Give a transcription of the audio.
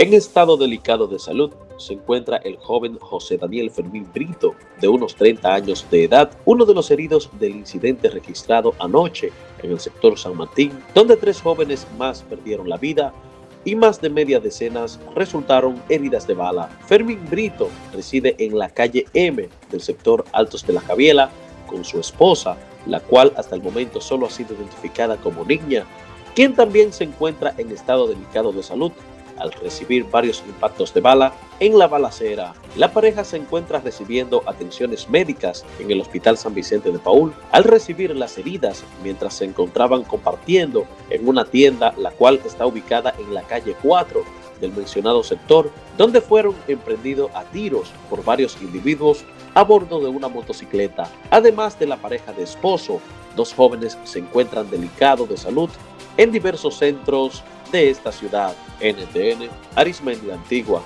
En estado delicado de salud se encuentra el joven José Daniel Fermín Brito, de unos 30 años de edad, uno de los heridos del incidente registrado anoche en el sector San Martín, donde tres jóvenes más perdieron la vida y más de media decenas resultaron heridas de bala. Fermín Brito reside en la calle M del sector Altos de la Javiela con su esposa, la cual hasta el momento solo ha sido identificada como niña, quien también se encuentra en estado delicado de salud al recibir varios impactos de bala en la balacera. La pareja se encuentra recibiendo atenciones médicas en el Hospital San Vicente de Paul al recibir las heridas mientras se encontraban compartiendo en una tienda la cual está ubicada en la calle 4 del mencionado sector, donde fueron emprendidos a tiros por varios individuos a bordo de una motocicleta. Además de la pareja de esposo, dos jóvenes se encuentran delicados de salud en diversos centros de esta ciudad. NTN, Arismendi Antigua.